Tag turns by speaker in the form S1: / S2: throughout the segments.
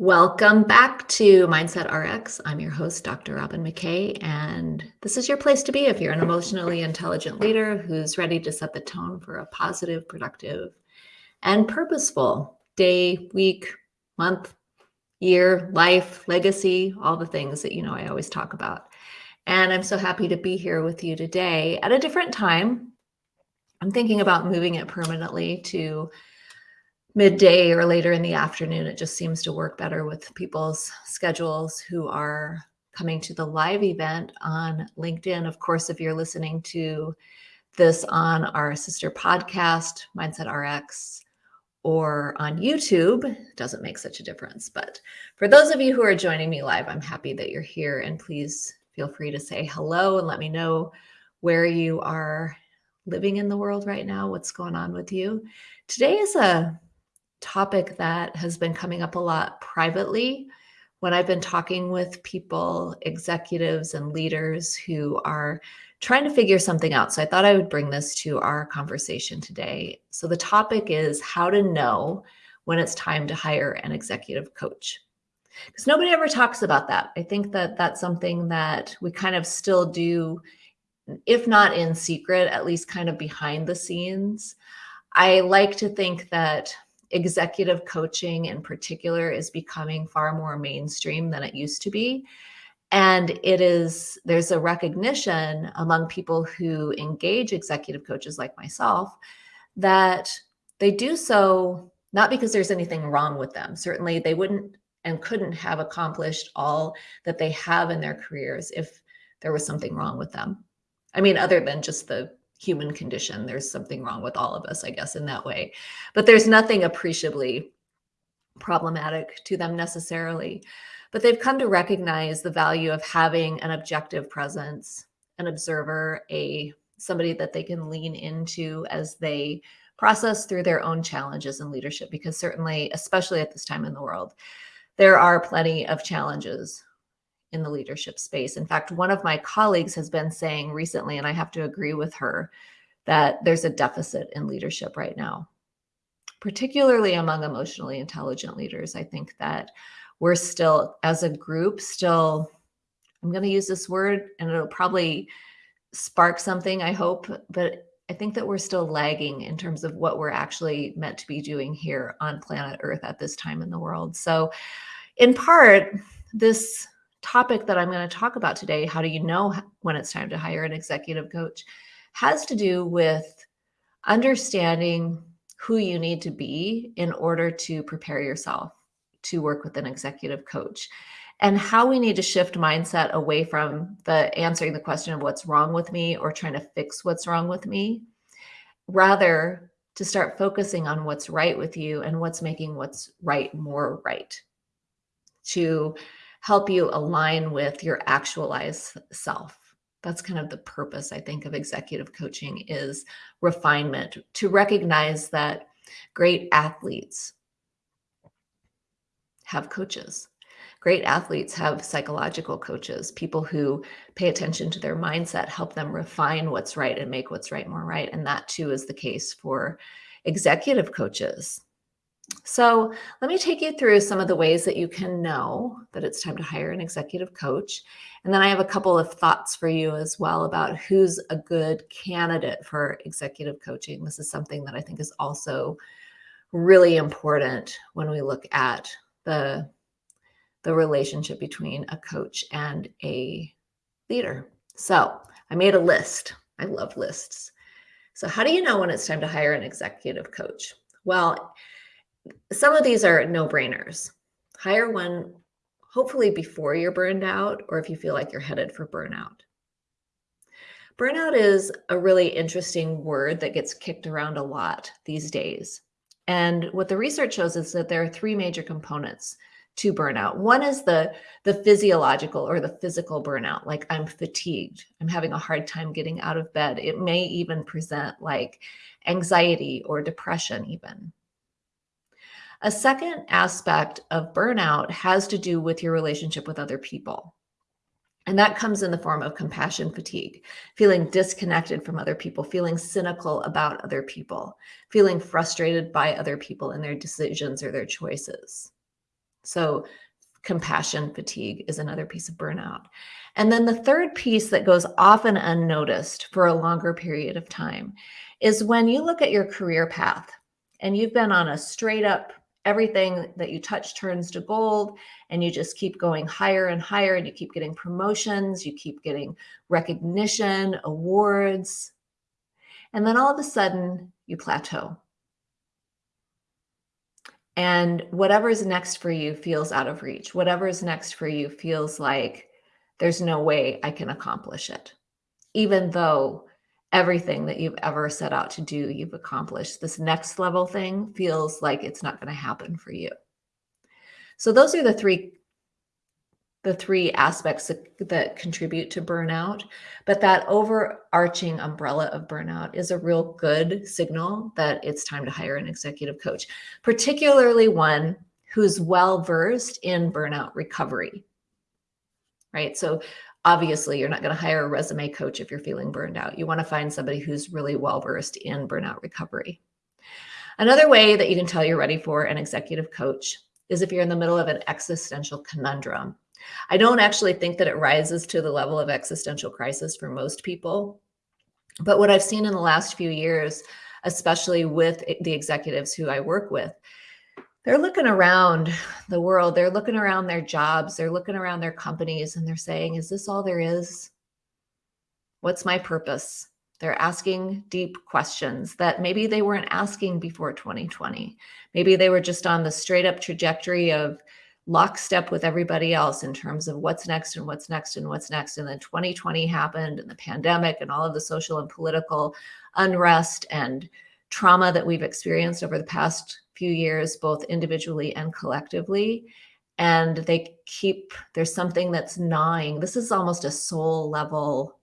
S1: Welcome back to Mindset RX. I'm your host, Dr. Robyn McKay, and this is your place to be if you're an emotionally intelligent leader who's ready to set the tone for a positive, productive, and purposeful day, week, month, year, life, legacy, all the things that you know I always talk about. And I'm so happy to be here with you today at a different time. I'm thinking about moving it permanently to midday or later in the afternoon. It just seems to work better with people's schedules who are coming to the live event on LinkedIn. Of course, if you're listening to this on our sister podcast, Mindset RX, or on YouTube, it doesn't make such a difference. But for those of you who are joining me live, I'm happy that you're here. And please feel free to say hello and let me know where you are living in the world right now, what's going on with you. Today is a topic that has been coming up a lot privately when I've been talking with people, executives, and leaders who are trying to figure something out. So I thought I would bring this to our conversation today. So the topic is how to know when it's time to hire an executive coach. Because nobody ever talks about that. I think that that's something that we kind of still do, if not in secret, at least kind of behind the scenes. I like to think that executive coaching in particular is becoming far more mainstream than it used to be. And it is, there's a recognition among people who engage executive coaches like myself that they do so not because there's anything wrong with them. Certainly, they wouldn't and couldn't have accomplished all that they have in their careers if there was something wrong with them. I mean, other than just the human condition. There's something wrong with all of us, I guess, in that way. But there's nothing appreciably problematic to them necessarily. But they've come to recognize the value of having an objective presence, an observer, a somebody that they can lean into as they process through their own challenges in leadership because certainly especially at this time in the world there are plenty of challenges in the leadership space. In fact, one of my colleagues has been saying recently, and I have to agree with her, that there's a deficit in leadership right now, particularly among emotionally intelligent leaders. I think that we're still, as a group, still, I'm going to use this word and it'll probably spark something, I hope, but I think that we're still lagging in terms of what we're actually meant to be doing here on planet Earth at this time in the world. So, in part, this topic that I'm going to talk about today, how do you know when it's time to hire an executive coach, has to do with understanding who you need to be in order to prepare yourself to work with an executive coach and how we need to shift mindset away from the answering the question of what's wrong with me or trying to fix what's wrong with me rather to start focusing on what's right with you and what's making what's right more right to help you align with your actualized self. That's kind of the purpose, I think, of executive coaching is refinement to recognize that great athletes have coaches. Great athletes have psychological coaches, people who pay attention to their mindset, help them refine what's right and make what's right more right. And that too is the case for executive coaches. So let me take you through some of the ways that you can know that it's time to hire an executive coach. And then I have a couple of thoughts for you as well about who's a good candidate for executive coaching. This is something that I think is also really important when we look at the, the relationship between a coach and a leader. So I made a list. I love lists. So how do you know when it's time to hire an executive coach? Well, some of these are no brainers. Hire one, hopefully before you're burned out or if you feel like you're headed for burnout. Burnout is a really interesting word that gets kicked around a lot these days. And what the research shows is that there are three major components to burnout. One is the, the physiological or the physical burnout, like I'm fatigued, I'm having a hard time getting out of bed. It may even present like anxiety or depression even. A second aspect of burnout has to do with your relationship with other people. And that comes in the form of compassion fatigue, feeling disconnected from other people, feeling cynical about other people, feeling frustrated by other people and their decisions or their choices. So compassion fatigue is another piece of burnout. And then the third piece that goes often unnoticed for a longer period of time is when you look at your career path and you've been on a straight up everything that you touch turns to gold and you just keep going higher and higher and you keep getting promotions, you keep getting recognition, awards. And then all of a sudden you plateau. And whatever is next for you feels out of reach. Whatever is next for you feels like there's no way I can accomplish it. Even though everything that you've ever set out to do, you've accomplished. This next level thing feels like it's not going to happen for you. So those are the three the three aspects that, that contribute to burnout. But that overarching umbrella of burnout is a real good signal that it's time to hire an executive coach, particularly one who's well versed in burnout recovery. Right. So obviously you're not going to hire a resume coach if you're feeling burned out. You want to find somebody who's really well versed in burnout recovery. Another way that you can tell you're ready for an executive coach is if you're in the middle of an existential conundrum. I don't actually think that it rises to the level of existential crisis for most people. But what I've seen in the last few years, especially with the executives who I work with, they're looking around the world, they're looking around their jobs, they're looking around their companies, and they're saying, Is this all there is? What's my purpose? They're asking deep questions that maybe they weren't asking before 2020. Maybe they were just on the straight up trajectory of lockstep with everybody else in terms of what's next and what's next and what's next. And then 2020 happened and the pandemic and all of the social and political unrest and trauma that we've experienced over the past few years, both individually and collectively. And they keep, there's something that's gnawing. This is almost a soul level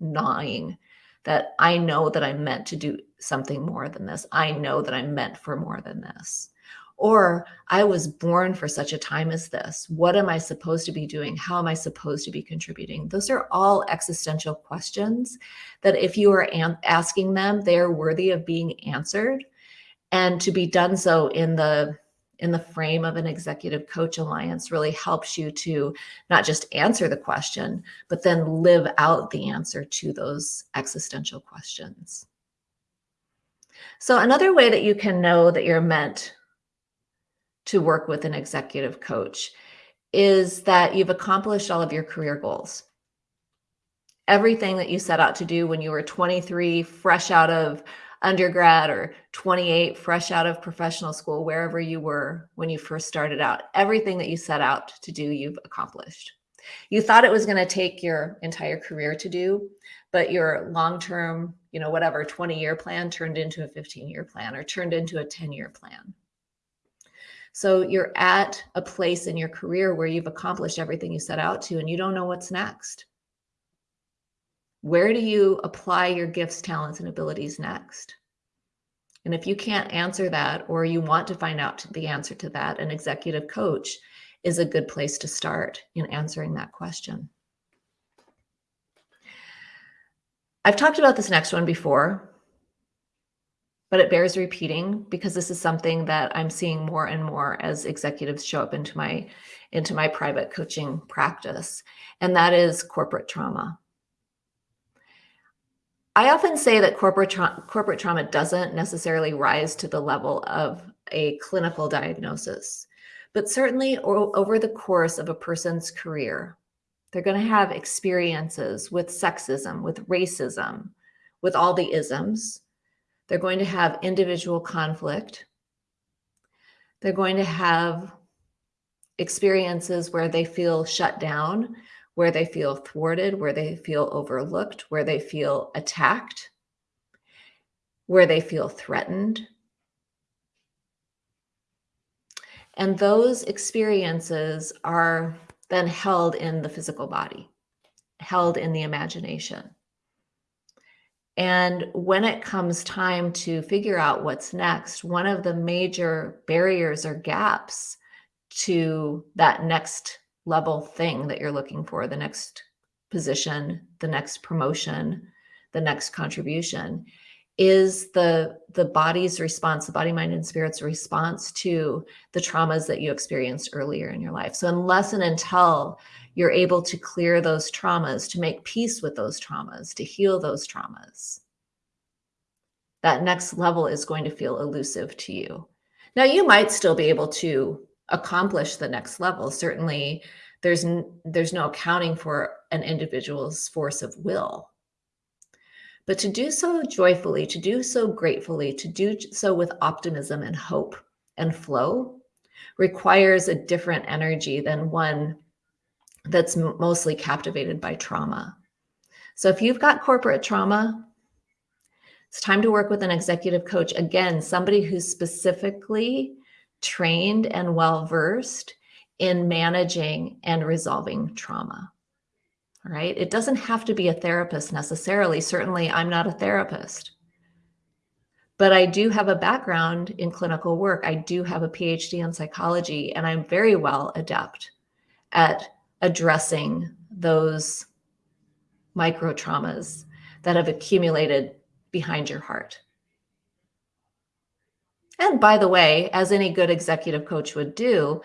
S1: gnawing that I know that I'm meant to do something more than this. I know that I'm meant for more than this. Or I was born for such a time as this. What am I supposed to be doing? How am I supposed to be contributing? Those are all existential questions that if you are asking them, they are worthy of being answered and to be done so in the in the frame of an executive coach alliance really helps you to not just answer the question, but then live out the answer to those existential questions. So another way that you can know that you're meant to work with an executive coach is that you've accomplished all of your career goals. Everything that you set out to do when you were 23, fresh out of undergrad, or 28, fresh out of professional school, wherever you were when you first started out, everything that you set out to do, you've accomplished. You thought it was going to take your entire career to do, but your long-term, you know, whatever 20 year plan turned into a 15 year plan or turned into a 10 year plan. So you're at a place in your career where you've accomplished everything you set out to and you don't know what's next. Where do you apply your gifts, talents, and abilities next? And if you can't answer that, or you want to find out the answer to that, an executive coach is a good place to start in answering that question. I've talked about this next one before, but it bears repeating because this is something that I'm seeing more and more as executives show up into my into my private coaching practice, and that is corporate trauma. I often say that corporate tra corporate trauma doesn't necessarily rise to the level of a clinical diagnosis, but certainly over the course of a person's career, they're going to have experiences with sexism, with racism, with all the isms, they're going to have individual conflict. They're going to have experiences where they feel shut down, where they feel thwarted, where they feel overlooked, where they feel attacked, where they feel threatened. And those experiences are then held in the physical body, held in the imagination. And when it comes time to figure out what's next, one of the major barriers or gaps to that next level thing that you're looking for, the next position, the next promotion, the next contribution, is the the body's response the body mind and spirit's response to the traumas that you experienced earlier in your life. So unless and until you're able to clear those traumas to make peace with those traumas to heal those traumas. That next level is going to feel elusive to you. Now you might still be able to accomplish the next level. Certainly there's there's no accounting for an individual's force of will. But to do so joyfully, to do so gratefully, to do so with optimism and hope and flow requires a different energy than one that's mostly captivated by trauma. So if you've got corporate trauma, it's time to work with an executive coach. Again, somebody who's specifically trained and well versed in managing and resolving trauma right? It doesn't have to be a therapist necessarily. Certainly, I'm not a therapist. But I do have a background in clinical work. I do have a PhD in psychology, and I'm very well adept at addressing those micro traumas that have accumulated behind your heart. And by the way, as any good executive coach would do,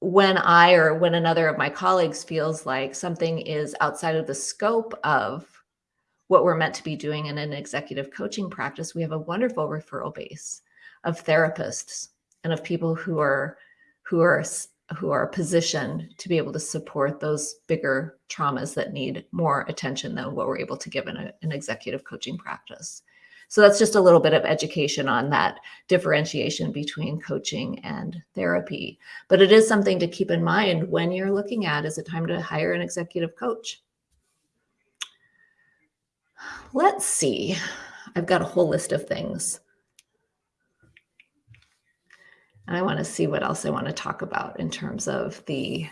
S1: when I or when another of my colleagues feels like something is outside of the scope of what we're meant to be doing in an executive coaching practice, we have a wonderful referral base of therapists and of people who are who are who are positioned to be able to support those bigger traumas that need more attention than what we're able to give in a, an executive coaching practice. So that's just a little bit of education on that differentiation between coaching and therapy. But it is something to keep in mind when you're looking at is it time to hire an executive coach? Let's see. I've got a whole list of things. And I want to see what else I want to talk about in terms of the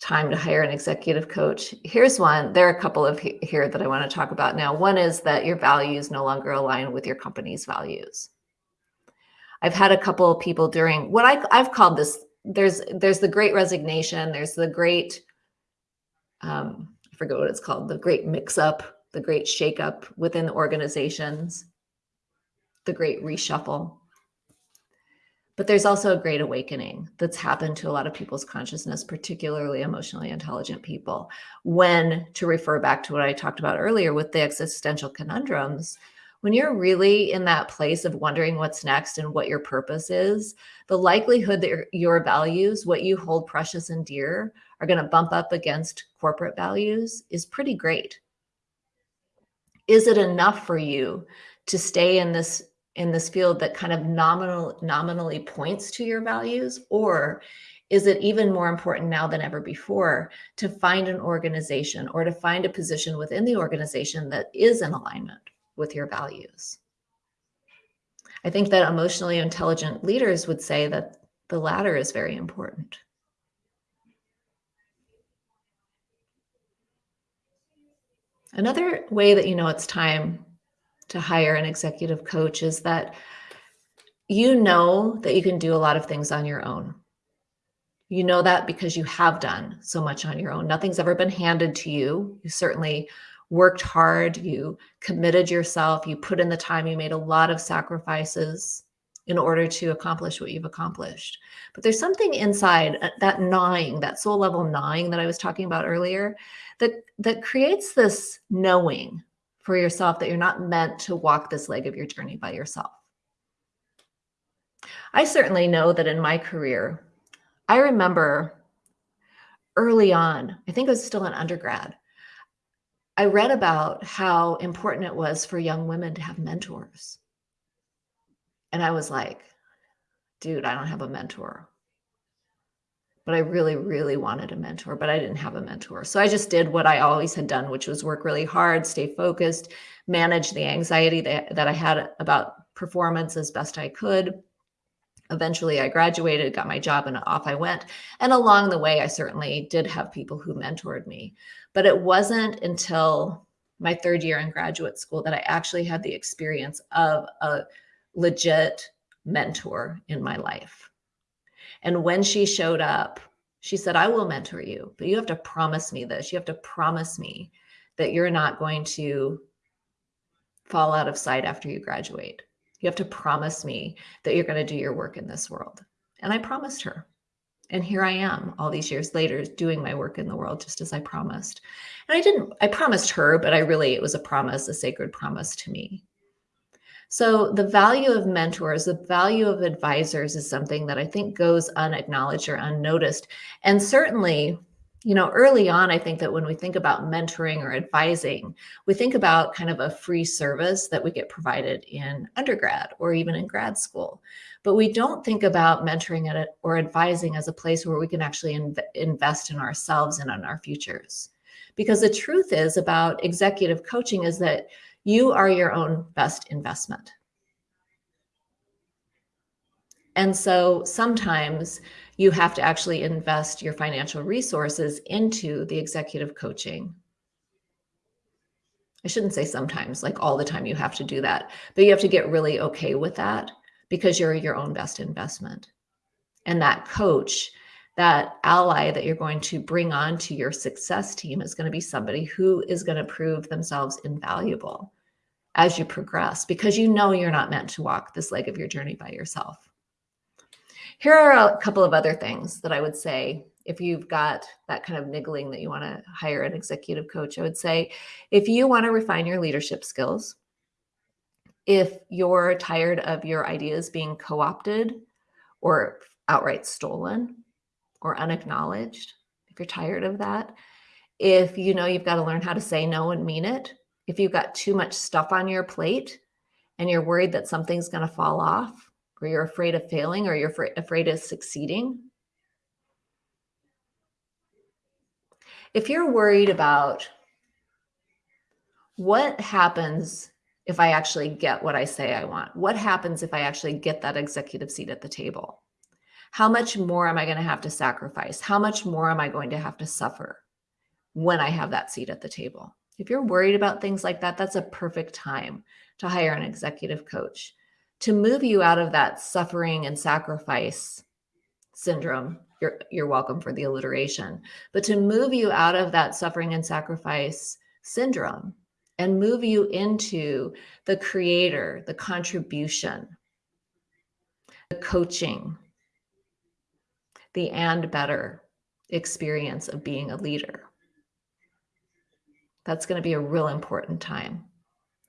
S1: time to hire an executive coach. Here's one. There are a couple of here that I want to talk about now. One is that your values no longer align with your company's values. I've had a couple of people during what I, I've called this, there's there's the great resignation, there's the great, um, I forget what it's called, the great mix up, the great shake up within the organizations, the great reshuffle. But there's also a great awakening that's happened to a lot of people's consciousness, particularly emotionally intelligent people. When, to refer back to what I talked about earlier with the existential conundrums, when you're really in that place of wondering what's next and what your purpose is, the likelihood that your values, what you hold precious and dear, are going to bump up against corporate values is pretty great. Is it enough for you to stay in this in this field that kind of nominal nominally points to your values? Or is it even more important now than ever before to find an organization or to find a position within the organization that is in alignment with your values? I think that emotionally intelligent leaders would say that the latter is very important. Another way that you know it's time to hire an executive coach is that you know that you can do a lot of things on your own. You know that because you have done so much on your own. Nothing's ever been handed to you. You certainly worked hard, you committed yourself, you put in the time, you made a lot of sacrifices in order to accomplish what you've accomplished. But there's something inside uh, that gnawing, that soul level gnawing that I was talking about earlier, that that creates this knowing for yourself that you're not meant to walk this leg of your journey by yourself. I certainly know that in my career, I remember early on, I think I was still an undergrad, I read about how important it was for young women to have mentors. And I was like, dude, I don't have a mentor but I really, really wanted a mentor, but I didn't have a mentor. So I just did what I always had done, which was work really hard, stay focused, manage the anxiety that, that I had about performance as best I could. Eventually, I graduated, got my job, and off I went. And along the way, I certainly did have people who mentored me. But it wasn't until my third year in graduate school that I actually had the experience of a legit mentor in my life. And when she showed up, she said, I will mentor you, but you have to promise me this. You have to promise me that you're not going to fall out of sight after you graduate. You have to promise me that you're going to do your work in this world. And I promised her. And here I am all these years later doing my work in the world just as I promised. And I didn't, I promised her, but I really, it was a promise, a sacred promise to me. So the value of mentors, the value of advisors is something that I think goes unacknowledged or unnoticed. And certainly, you know, early on, I think that when we think about mentoring or advising, we think about kind of a free service that we get provided in undergrad or even in grad school. But we don't think about mentoring or advising as a place where we can actually inv invest in ourselves and on our futures. Because the truth is about executive coaching is that you are your own best investment. And so sometimes you have to actually invest your financial resources into the executive coaching. I shouldn't say sometimes, like all the time you have to do that, but you have to get really okay with that because you're your own best investment. And that coach, that ally that you're going to bring on to your success team is going to be somebody who is going to prove themselves invaluable as you progress because you know you're not meant to walk this leg of your journey by yourself. Here are a couple of other things that I would say if you've got that kind of niggling that you want to hire an executive coach. I would say if you want to refine your leadership skills, if you're tired of your ideas being co-opted or outright stolen or unacknowledged, if you're tired of that, if you know you've got to learn how to say no and mean it, if you've got too much stuff on your plate and you're worried that something's going to fall off, or you're afraid of failing, or you're afraid of succeeding. If you're worried about what happens if I actually get what I say I want, what happens if I actually get that executive seat at the table? How much more am I going to have to sacrifice? How much more am I going to have to suffer when I have that seat at the table? If you're worried about things like that, that's a perfect time to hire an executive coach to move you out of that suffering and sacrifice syndrome. You're, you're welcome for the alliteration, but to move you out of that suffering and sacrifice syndrome and move you into the creator, the contribution, the coaching, the and better experience of being a leader. That's going to be a real important time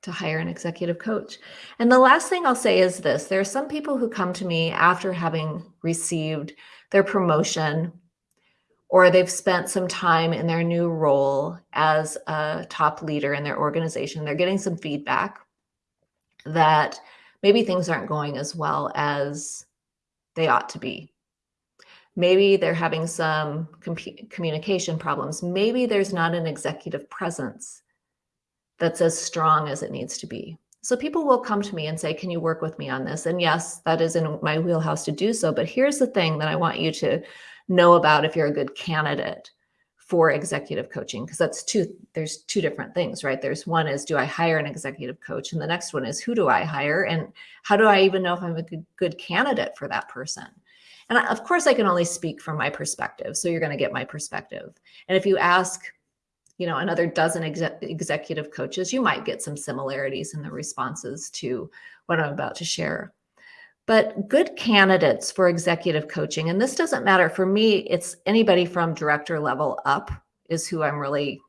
S1: to hire an executive coach. And the last thing I'll say is this, there are some people who come to me after having received their promotion or they've spent some time in their new role as a top leader in their organization. They're getting some feedback that maybe things aren't going as well as they ought to be. Maybe they're having some communication problems. Maybe there's not an executive presence that's as strong as it needs to be. So people will come to me and say, can you work with me on this? And yes, that is in my wheelhouse to do so. But here's the thing that I want you to know about if you're a good candidate for executive coaching, because that's two, there's two different things, right? There's one is, do I hire an executive coach? And the next one is, who do I hire? And how do I even know if I'm a good, good candidate for that person? And of course, I can only speak from my perspective. So you're going to get my perspective. And if you ask, you know, another dozen executive coaches, you might get some similarities in the responses to what I'm about to share. But good candidates for executive coaching, and this doesn't matter for me, it's anybody from director level up is who I'm really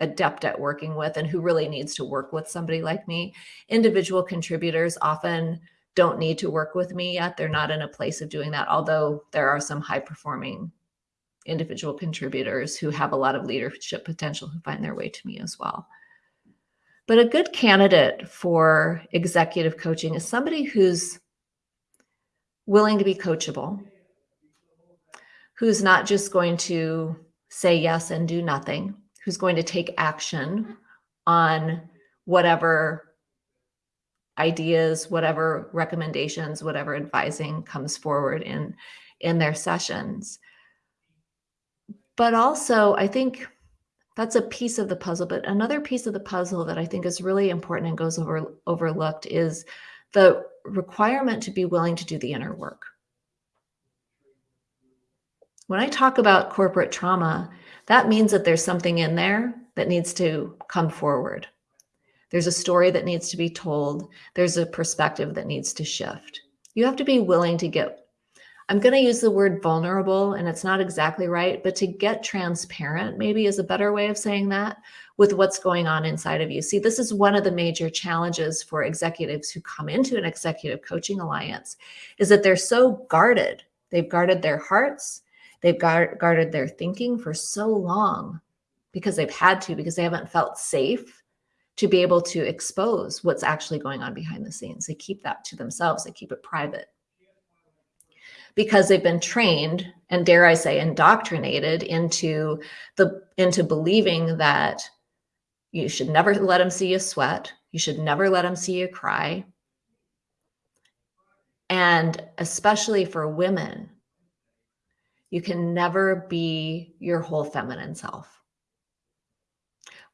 S1: adept at working with and who really needs to work with somebody like me. Individual contributors often don't need to work with me yet. They're not in a place of doing that, although there are some high performing individual contributors who have a lot of leadership potential who find their way to me as well. But a good candidate for executive coaching is somebody who's willing to be coachable, who's not just going to say yes and do nothing, who's going to take action on whatever ideas, whatever recommendations, whatever advising comes forward in, in their sessions. But also, I think that's a piece of the puzzle. But another piece of the puzzle that I think is really important and goes over overlooked is the requirement to be willing to do the inner work. When I talk about corporate trauma, that means that there's something in there that needs to come forward. There's a story that needs to be told. There's a perspective that needs to shift. You have to be willing to get I'm going to use the word vulnerable, and it's not exactly right, but to get transparent maybe is a better way of saying that with what's going on inside of you. See, this is one of the major challenges for executives who come into an executive coaching alliance is that they're so guarded. They've guarded their hearts, they've guard, guarded their thinking for so long because they've had to, because they haven't felt safe to be able to expose what's actually going on behind the scenes. They keep that to themselves, they keep it private because they've been trained and dare I say indoctrinated into the into believing that you should never let them see you sweat. You should never let them see you cry. And especially for women, you can never be your whole feminine self.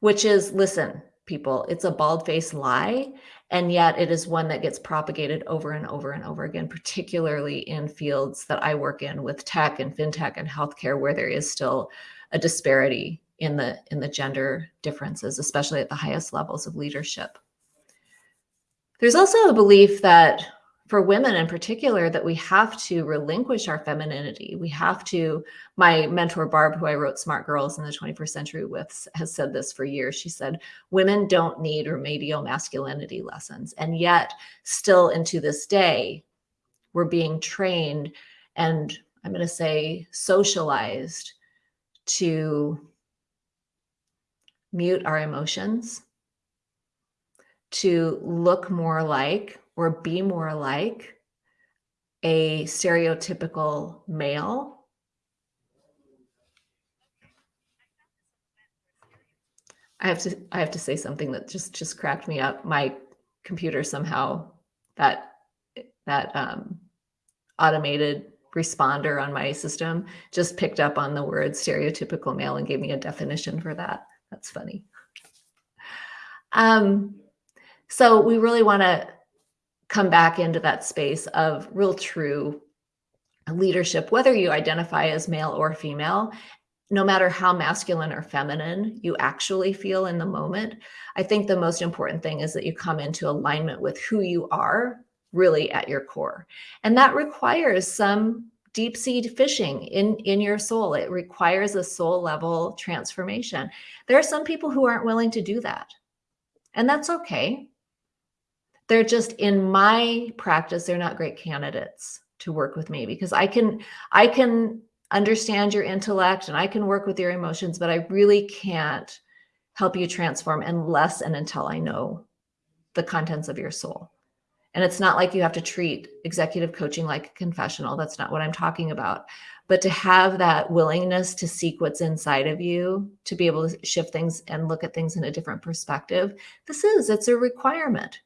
S1: Which is, listen, people, it's a bald faced lie. And yet it is one that gets propagated over and over and over again, particularly in fields that I work in with tech and fintech and healthcare, where there is still a disparity in the in the gender differences, especially at the highest levels of leadership. There's also a belief that for women in particular that we have to relinquish our femininity. We have to, my mentor Barb, who I wrote Smart Girls in the 21st Century with, has said this for years. She said, women don't need remedial masculinity lessons. And yet still into this day, we're being trained and I'm going to say socialized to mute our emotions, to look more like or be more like a stereotypical male. I have to I have to say something that just just cracked me up. My computer somehow that that um, automated responder on my system just picked up on the word stereotypical male and gave me a definition for that. That's funny. Um, so we really want to come back into that space of real true leadership, whether you identify as male or female, no matter how masculine or feminine you actually feel in the moment. I think the most important thing is that you come into alignment with who you are really at your core. And that requires some deep sea fishing in, in your soul. It requires a soul level transformation. There are some people who aren't willing to do that. And that's okay. They're just in my practice, they're not great candidates to work with me because I can I can understand your intellect and I can work with your emotions, but I really can't help you transform unless and until I know the contents of your soul. And it's not like you have to treat executive coaching like a confessional. That's not what I'm talking about. But to have that willingness to seek what's inside of you, to be able to shift things and look at things in a different perspective, this is, it's a requirement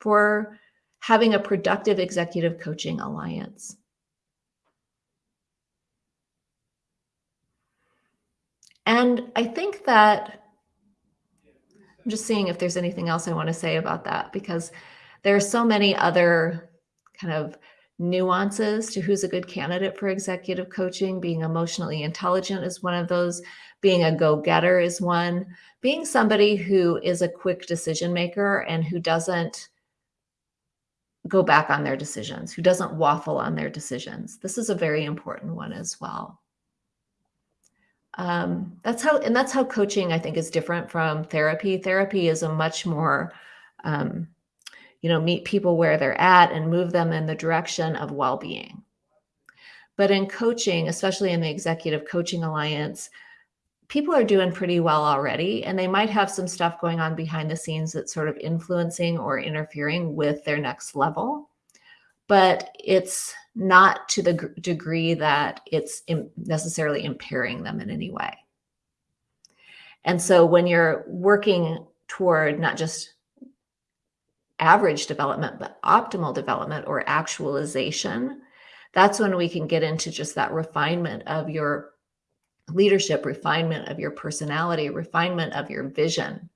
S1: for having a productive executive coaching alliance. And I think that I'm just seeing if there's anything else I want to say about that because there are so many other kind of nuances to who's a good candidate for executive coaching. Being emotionally intelligent is one of those. Being a go-getter is one. Being somebody who is a quick decision maker and who doesn't go back on their decisions, who doesn't waffle on their decisions. This is a very important one as well. Um, that's how, and that's how coaching I think is different from therapy. Therapy is a much more, um, you know, meet people where they're at and move them in the direction of well-being. But in coaching, especially in the Executive Coaching Alliance, people are doing pretty well already and they might have some stuff going on behind the scenes that's sort of influencing or interfering with their next level. But it's not to the degree that it's necessarily impairing them in any way. And so when you're working toward not just average development but optimal development or actualization that's when we can get into just that refinement of your leadership, refinement of your personality, refinement of your vision,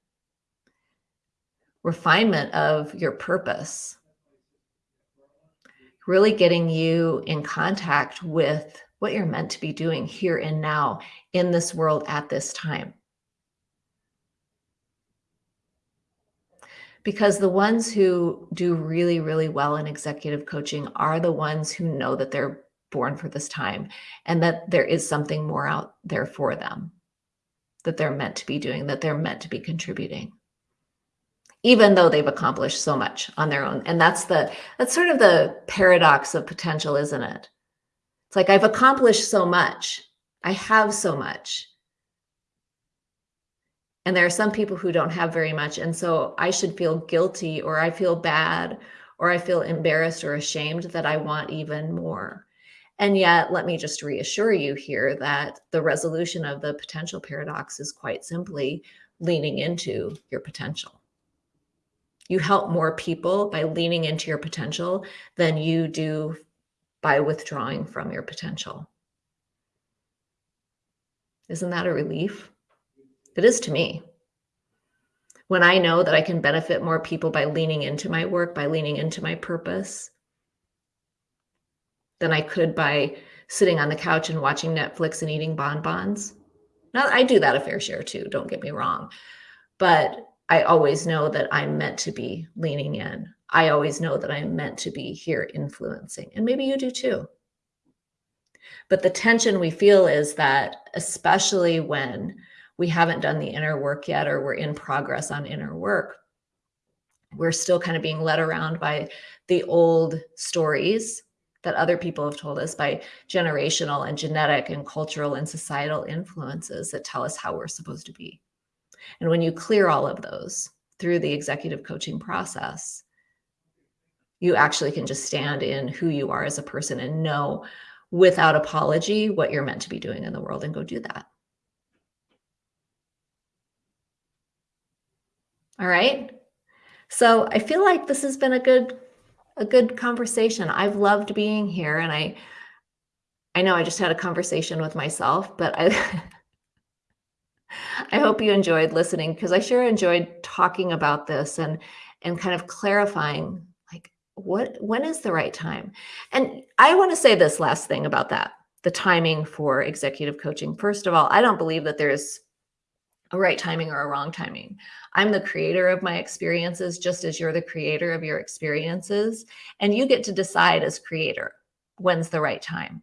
S1: refinement of your purpose. Really getting you in contact with what you're meant to be doing here and now in this world at this time. because the ones who do really, really well in executive coaching are the ones who know that they're born for this time and that there is something more out there for them that they're meant to be doing, that they're meant to be contributing even though they've accomplished so much on their own. And that's the that's sort of the paradox of potential, isn't it? It's like I've accomplished so much. I have so much. And there are some people who don't have very much. And so I should feel guilty or I feel bad or I feel embarrassed or ashamed that I want even more. And yet, let me just reassure you here that the resolution of the potential paradox is quite simply leaning into your potential you help more people by leaning into your potential than you do by withdrawing from your potential. Isn't that a relief? It is to me. When I know that I can benefit more people by leaning into my work, by leaning into my purpose, than I could by sitting on the couch and watching Netflix and eating bonbons. Now, I do that a fair share too, don't get me wrong. But I always know that I'm meant to be leaning in. I always know that I'm meant to be here influencing. And maybe you do too. But the tension we feel is that, especially when we haven't done the inner work yet or we're in progress on inner work, we're still kind of being led around by the old stories that other people have told us by generational and genetic and cultural and societal influences that tell us how we're supposed to be. And when you clear all of those through the executive coaching process, you actually can just stand in who you are as a person and know without apology what you're meant to be doing in the world and go do that. All right. So I feel like this has been a good a good conversation. I've loved being here and I I know I just had a conversation with myself, but I I hope you enjoyed listening because I sure enjoyed talking about this and and kind of clarifying like what when is the right time. And I want to say this last thing about that, the timing for executive coaching. First of all, I don't believe that there's a right timing or a wrong timing. I'm the creator of my experiences just as you're the creator of your experiences and you get to decide as creator when's the right time.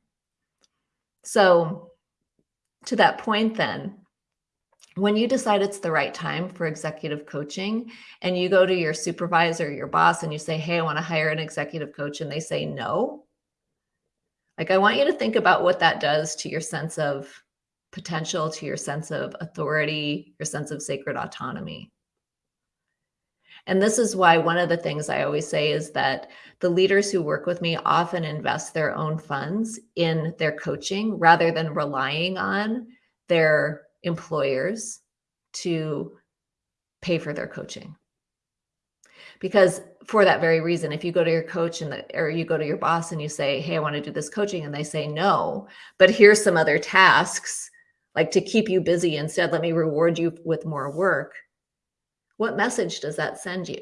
S1: So to that point then, when you decide it's the right time for executive coaching and you go to your supervisor, your boss, and you say, Hey, I want to hire an executive coach, and they say no, like I want you to think about what that does to your sense of potential, to your sense of authority, your sense of sacred autonomy. And this is why one of the things I always say is that the leaders who work with me often invest their own funds in their coaching rather than relying on their employers to pay for their coaching. Because for that very reason, if you go to your coach and the, or you go to your boss and you say, Hey, I want to do this coaching, and they say no, but here's some other tasks like to keep you busy instead, let me reward you with more work. What message does that send you?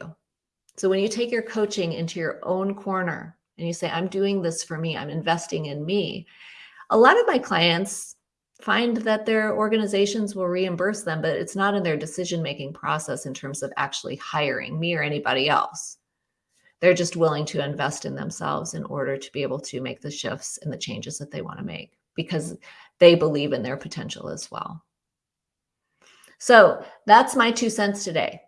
S1: So when you take your coaching into your own corner and you say, I'm doing this for me, I'm investing in me. A lot of my clients find that their organizations will reimburse them, but it's not in their decision making process in terms of actually hiring me or anybody else. They're just willing to invest in themselves in order to be able to make the shifts and the changes that they want to make because they believe in their potential as well. So that's my two cents today.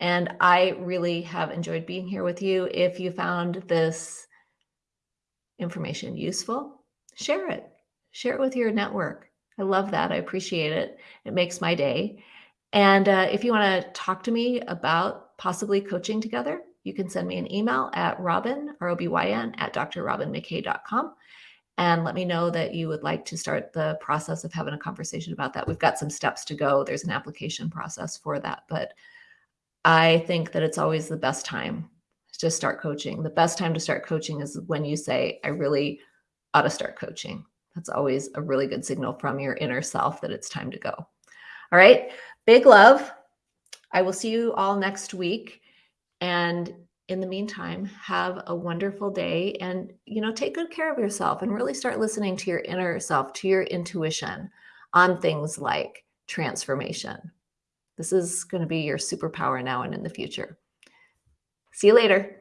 S1: And I really have enjoyed being here with you. If you found this information useful, share it share it with your network. I love that. I appreciate it. It makes my day. And uh, if you want to talk to me about possibly coaching together, you can send me an email at robyn, R-O-B-Y-N, at drrobynmckay.com and let me know that you would like to start the process of having a conversation about that. We've got some steps to go. There's an application process for that, but I think that it's always the best time to start coaching. The best time to start coaching is when you say, I really ought to start coaching. That's always a really good signal from your inner self that it's time to go. All right. Big love. I will see you all next week. And in the meantime, have a wonderful day and, you know, take good care of yourself and really start listening to your inner self, to your intuition on things like transformation. This is going to be your superpower now and in the future. See you later.